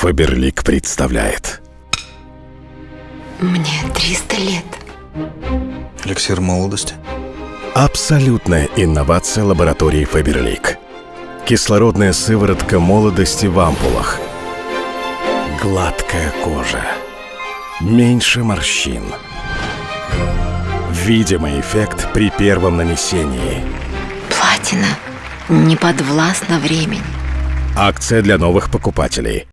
Фаберлик представляет. Мне 300 лет. Эликсир молодости. Абсолютная инновация лаборатории Фаберлик. Кислородная сыворотка молодости в ампулах. Гладкая кожа. Меньше морщин. Видимый эффект при первом нанесении. Платина не подвластна времени. Акция для новых покупателей.